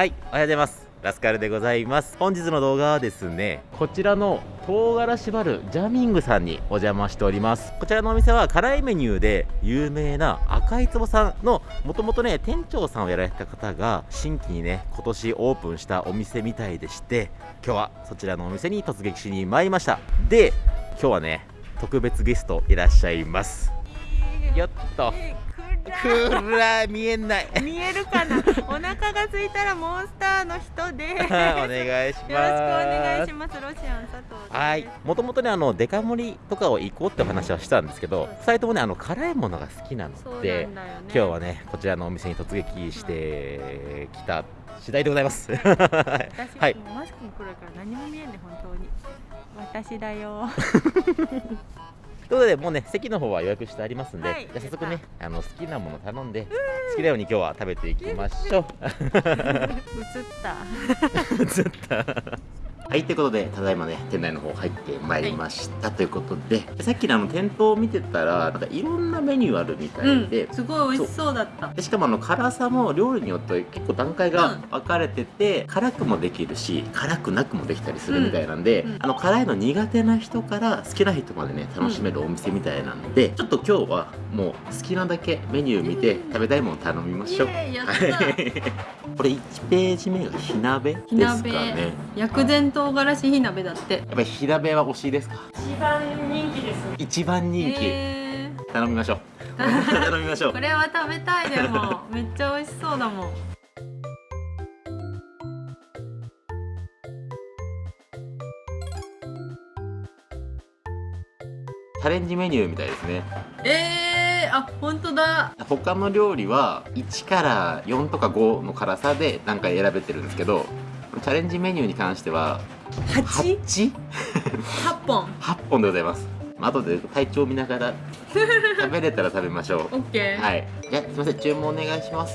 はいおはようございます。ラスカルでございます。本日の動画はですねこちらの唐辛子バルジャミングさんにお邪魔しております。こちらのお店は辛いメニューで有名な赤い壺さんのもともとね店長さんをやられた方が新規にね今年オープンしたお店みたいでして今日はそちらのお店に突撃しに参りました。で今日はね特別ゲストいらっしゃいます。よっと。くら見えない。見えるかな？お腹が空いたらモンスターの人で。お願いします。よろしくお願いします。ロシアン佐藤はい。もともとねあのデカ盛りとかを行こうって話はしたんですけど2人ともねあの辛いものが好きなのでね。今日はねこちらのお店に突撃してきた次第でございます。私、はい。もうマスクも来るから何も見えんね本当に。私だよ ということでもうね席の方は予約してありますんで、はい。じゃあ早速ねあの好きなもの頼んで好きなように今日は食べていきましょう。映った。ずっとはいということでただいまね店内の方入ってまいりました、ということでさっきのあの店頭を見てたらなんかいろんなメニューあるみたいで、すごい美味しそうだった。でしかもあの辛さも料理によって結構段階が分かれてて、辛くもできるし辛くなくもできたりするみたいなんで、うん。うん。あの辛いの苦手な人から好きな人までね楽しめるお店みたいなんで、ちょっと今日はもう好きなだけメニュー見て食べたいもの頼みましょう。これ1ページ目が火鍋ですかね。薬膳唐辛子火鍋だって。やっぱり火鍋は推しですか？一番人気です一番人気、え頼みましょう。頼みましょう。ー、これは食べたいでも。めっちゃ美味しそうだもん。チャレンジメニューみたいですね。えー、あ本当だ。他の料理は1から4とか5の辛さで何回選べてるんですけどチャレンジメニューに関しては 8? 8? 8本。8本でございます。まあ後で体調見ながら 食べれたら食べましょう。オッケー、はい。じゃあすいません。注文お願いします。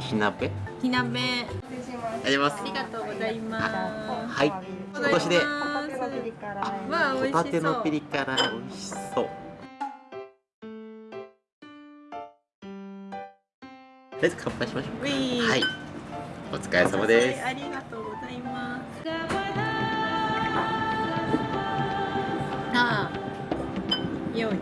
火鍋？火鍋。あります。ありがとうございます。はい。今年でホタテのピリ辛美味しそう。とりあえず乾杯しましょうはいお疲れ様です。ありがとうございます。ああよい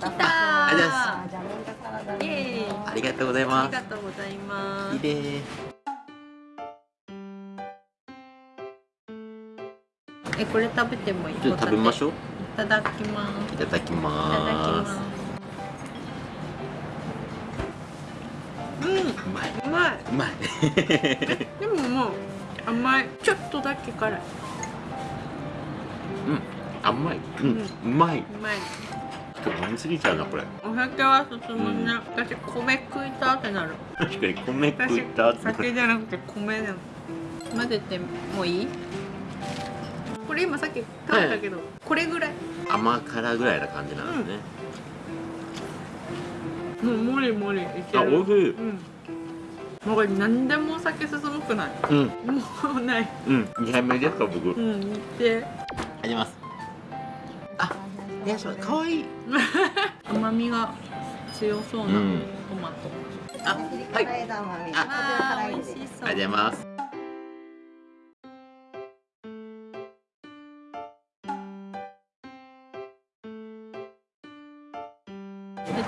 来たありがとうございますイエーイありがとうございあますりがとうございます綺麗えこれ食べてもいい？ちょっと食べましょう。ういただきます。いただきいただきますうまい。でももう甘い。ちょっとだけ辛い。うん。甘い。うん。うまい。うまい。ちょっと飲みすぎちゃうなこれ。お酒は進むね、私米食いたってなる。確かに米食私いたって酒じゃなくて米でも。混ぜてもいい？これ今さっき食べたけど、これぐらい。甘辛ぐらいな感じなんですね、もうもりもりいける。あ美味しい。うんもうこれ何でもお酒進むくない？うん。もうない。うん。2杯目ですか僕ありうん見て。がとうございます。あいやそうかわい。い 甘みが強そうなうん。トマト、あはい。ありがとうあー美味しそうございます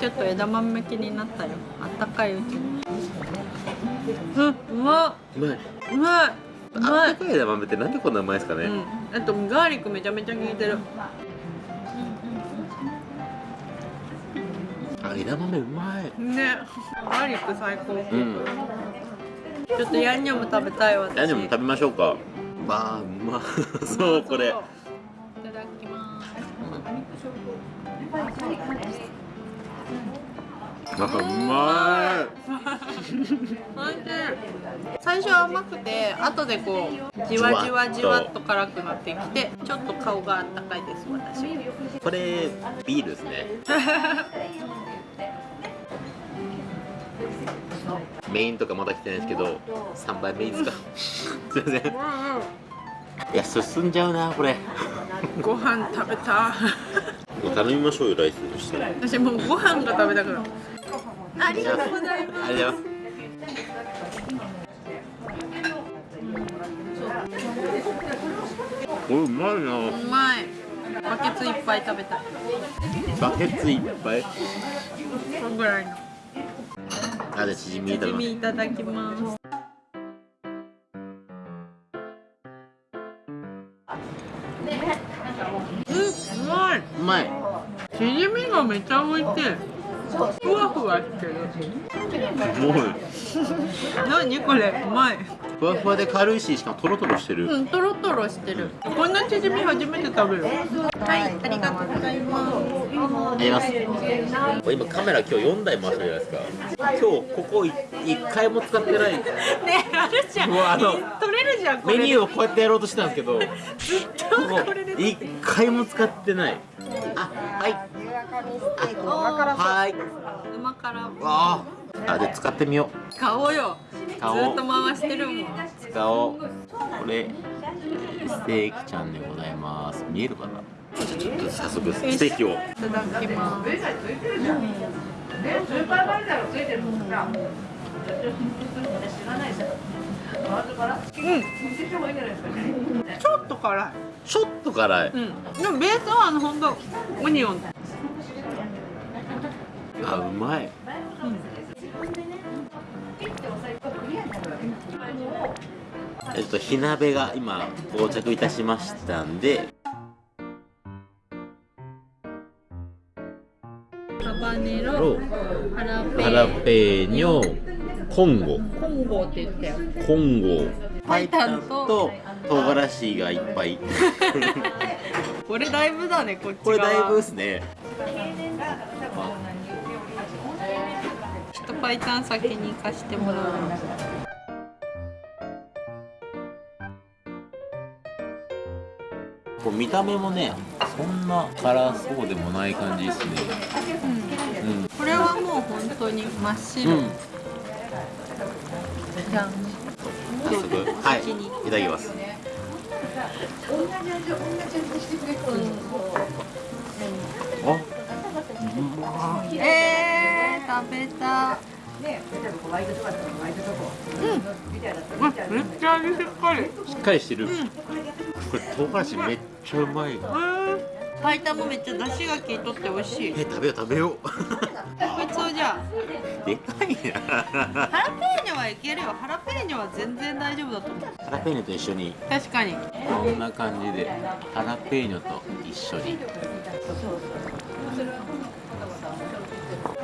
ちょっと枝豆気になったよ。あったかいうちに。うんうまっうまいうまいうあまいったかい枝豆ってなんでこんなうまいですかね、うん、あとガーリックめちゃめちゃ効いてる。あ枝豆うまい。ね。ガーリック最高、うん。ちょっとヤンニョム食べたい私。何でも食べましょうか。まあうま。そうこれなんかうまい。最初は甘くて後でこうじわじわじわっと辛くなってきてちょっと顔があったかい。です私これビールですねメインとかまだ来てない。ですけど3杯目い。い。ですかすい。ませんい。や進んじゃうなこれご飯食べたもう頼みましょうよライスとして私もうご飯が食べたくなるありがとうございますりがとうこれうまいなうまいバケツいっぱい食べた。いバケツいっぱいこのぐらいの。あじゃあチヂミいただきチヂミいただきます。うんうまい。うまいチヂミがめっちゃ美味しい。ふわふわしてる。もう何これ？うまい。ふわふわで軽いししかもトロトロしてる、うんとろとろしてる。こんなチヂミ初めて食べる。はいありがとうございます。今カメラ今日4台回してるじゃないですか。今日ここ1回も使ってない。ねあるじゃん。もうあの取れるじゃんこれメニューをこうやってやろうとしてたんですけどずっとこれで一回も使ってない。あはい。はい。馬からわあ。あで使ってみよ買おうよ。ずっと回してるもん。う使おう。これステーキちゃんでございます。見えるかな？ちょっと早速ステーキを。いただきます。うんちょっと辛い。ちょっと辛い。うん。でもベースはあの本当オニオン。あうまい。えっと火鍋が今到着いたしましたんで。ハバネロロハラペーニョ。コンゴ。コンゴって言ったよ。コンゴパイタンと唐辛子がいっぱい。これだいぶだねこっち側。これだいぶですね。ちょっとパイタン先に行かしてもらう。こう見た目もねそんな辛そうでもない感じですね。うん。これはもう本当に真っ白、うん早速はいいただきます。あえー、食べたうん、めっちゃ味しっかりしっかりしてる、これ唐辛子めっちゃうまいうん。パイタンもめっちゃ出汁が効いとって美味しいえ食べよう食べようこいつをじゃでかいなあハラペーはいけるよ。ハラペーニョは全然大丈夫だと思う。ハラペーニョと一緒に。確かに。こんな感じでハラペーニョと一緒に。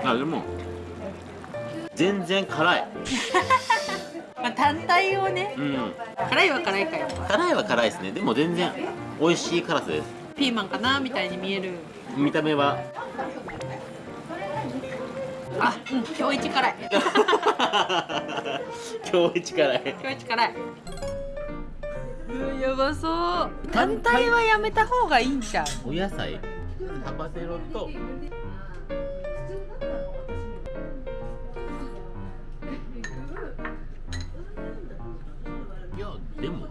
あでも全然辛い。まあ単体をね。うん。辛いは辛いかよ辛いは辛いですね。でも全然美味しい辛さです。ピーマンかなみたいに見える。見た目はあ、うん、今日一辛い。今日一辛い。今日一辛い。うんやばそう。単体はやめた方がいいんちゃう？お野菜。ハバネロと。いやでも。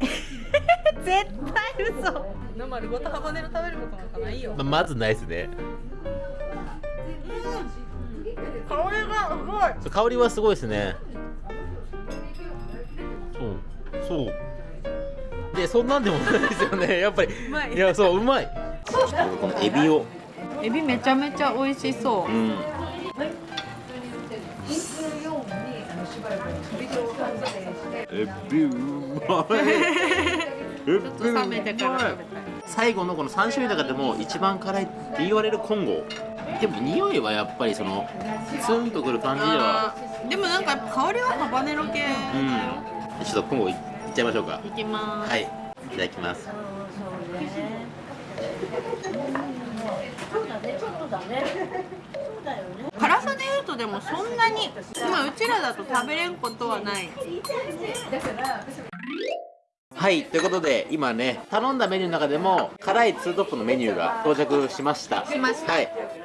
絶対嘘。生丸ごとハバネロ食べることなんかないよ。ままずないですね香りがすごい。そう香りはすごいですね。そうそう。でそんなんでもないですよね。やっぱり。うまい。いやそううまい。このエビを。エビめちゃめちゃ美味しそう。うん。エビうまい。エビちょっと冷めてから食べたい。最後のこの3種類の中でも一番辛いって言われるコンゴでも匂いはやっぱりそのツンとくる感じでは。でもなんかやっぱ香りはハバネロ系うん。ちょっとコンゴいっちゃいましょうか。いきます。はい。いただきます。辛さで言うとでもそんなにまあうちらだと食べれんことはない。はい。ということで今ね頼んだメニューの中でも辛いツートップのメニューが到着しました。しました。はい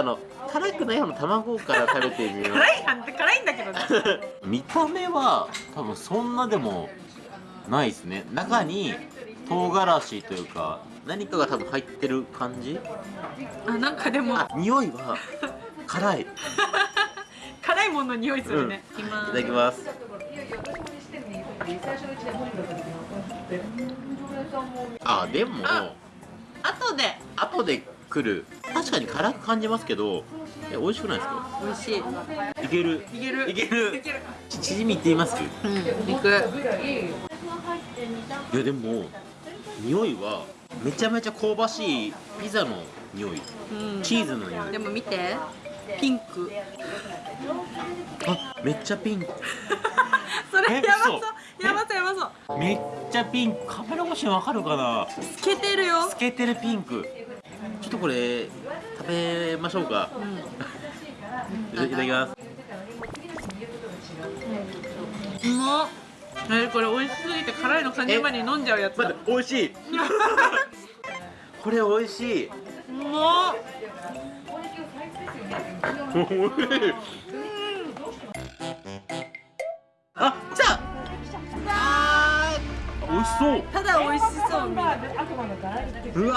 あの辛くの絵の卵から食べてみよう。辛いあんた辛いんだけどね。見た目は多分そんなでもないですね。中に唐辛子というか何かが多分入ってる感じ？あなんかでも。あ匂いは辛い。い 辛いものの匂いするね、いきまただきます。あでもあ後で。後で来る。確かに辛く感じますけどえ美味しくないですか？美味しい。いける。いける。いける。いける。ち縮みいってみます？うん肉。いやでも匂いはめちゃめちゃ香ばしいピザの匂い。うん。チーズの匂い。でも見て。ピンク。あめっちゃピンク。それえやばそう。嘘。やばそうやばそう。めっちゃピンク。カメラ越しにわかるかな？透けてるよ。透けてるピンクちょっとこれ食べましょうか。うん。いただきます。うまっえこれ美味しすぎて辛いの感じる前に飲んじゃうやつだ。待って美味しい。これ美味しい。うまっ美味しい。あ来た。あー美味しそう。ただ美味しそううわ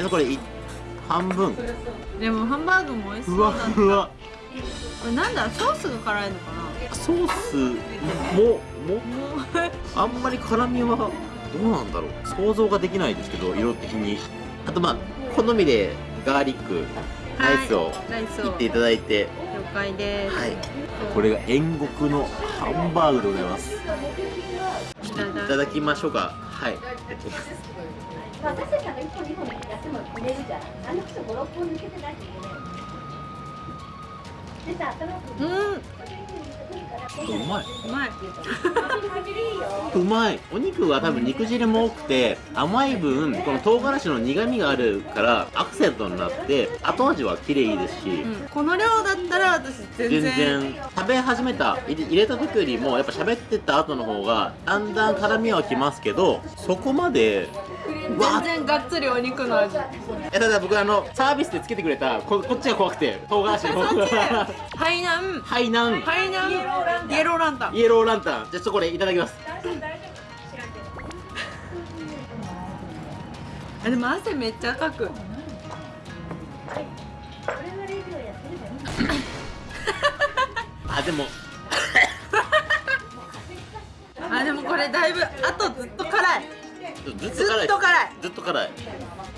えこれい半分？でもハンバーグも美味しそうふわだった。ふわこれなんだ？ソースが辛いのかな？ソースももあんまり辛みはどうなんだろう。想像ができないですけど色的に。あとまあ好みでガーリックライスをライスを。切っていただいて。了解です、はい。これが煉獄のハンバーグでございます。いただきましょうか。はい。まあ、私たちが1本2本やっても売れるじゃん。あの人56本抜けてないといけないでさ頭くうん。うまい。うまい。うまい。お肉は多分肉汁も多くて甘い分この唐辛子の苦みがあるからアクセントになって後味は綺麗ですし、うん、この量だったら私全然。全然。食べ始めた入れた時よりもやっぱ喋ってた後の方がだんだん辛みはきますけどそこまでわ全然がっつりお肉の味。えただ僕あのサービスでつけてくれたここっちが怖くて唐辛子の。そっちハイナン。ハイナン。ハイナン。イエローランタン。イエローランタン。じゃあちょっとこれいただきます。あでも汗めっちゃかく。あでも。あでもこれだいぶあとずっと辛いずっずっと辛い。ずっと辛い。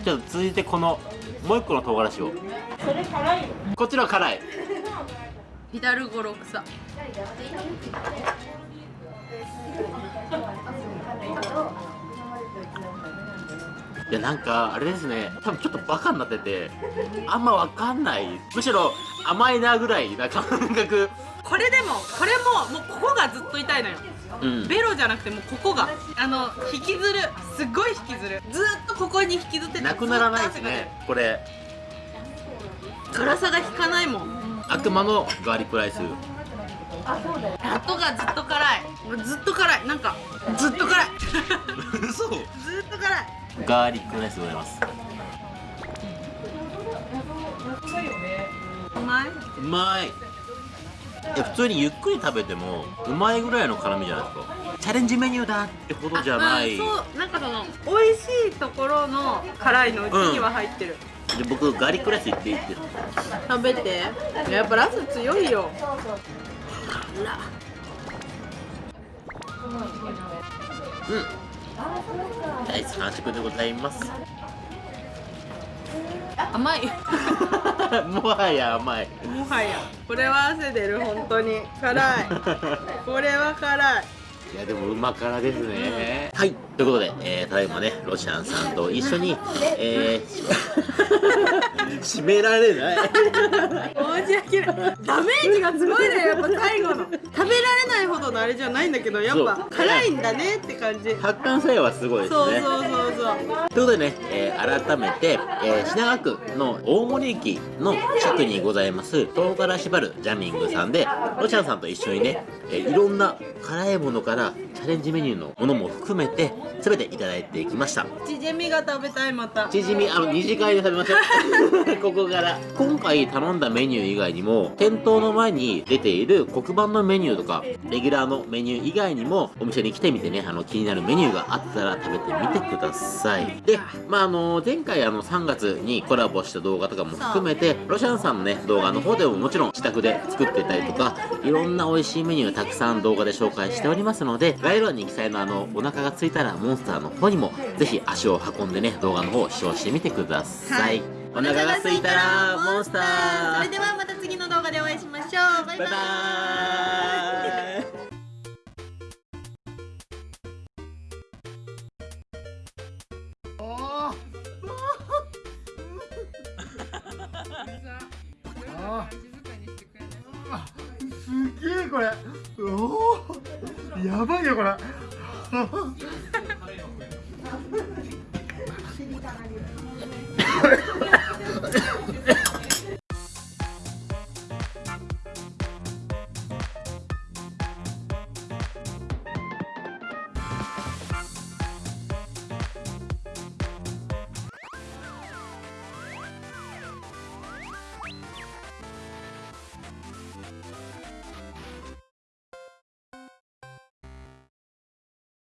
じゃあ続いてこのもう一個の唐辛子を。こっちの辛い。ヒダルゴいやなんかあれですね。多分ちょっとバカになっててあんまわかんない。むしろ甘いなぐらいな感覚。これでもこれももうここがずっと痛いのよ。うん。ベロじゃなくてもうここが。あの引きずる。すっごい引きずる。ずっとここに引きずっててなくならないですね。これ。辛さが引かないもん。悪魔のガーリックライス。後がずっと辛い。ずっと辛い。なんかずっと辛い。嘘。ずっと辛いガーリックライスでございます。うまい。うまい。いや普通にゆっくり食べてもうまいぐらいの辛みじゃないですか。チャレンジメニューだってほどじゃない。あうんそう。なんかその美味しいところの辛いのうちには入ってる、で僕ガーリックライスいっていいって。食べて。やっぱラス強いよ。うん大好き完食でございます。甘い。もはや甘い。もはや。これは汗出る本当に。辛い。これは辛い。いやでもうま辛ですね、はい。ということで、えー、ただいまねロシアンさんと一緒にえー、締められない 申し訳ない。ダメージがすごいね。やっぱ最後の。食べられないほどのあれじゃないんだけどやっぱ辛いんだねって感じ。発汗作用はすごいですね。そうそうそうそう。ということでね、えー改めて、えー品川区の大森駅の近くにございます唐辛子バルジャミングさんでロシアンさんと一緒にね、えーいろんな辛いものからチャレンジメニューのものも含めて全ていただいてきました。チヂミが食べたいまた。チヂミあの二次会で食べましょう。ここから。今回頼んだメニュー以外にも店頭の前に出ている黒板のメニューとかレギュラーのメニュー以外にもお店に来てみてねあの気になるメニューがあったら食べてみてください。でまああの前回あの3月にコラボした動画とかも含めてロシアンさんのね動画の方でももちろん自宅で作ってたりとかいろんな美味しいメニューたくさん動画で紹介しておりますので概要欄に記載のあのお腹が空いたらモンスターの方にもぜひ足を運んでね動画の方を視聴してみてください、はい。お腹が空いたらモンスター。それではまた次の動画でお会いしましょう。バイババイバイ。ー。イすげえこれおおやばいよこれ。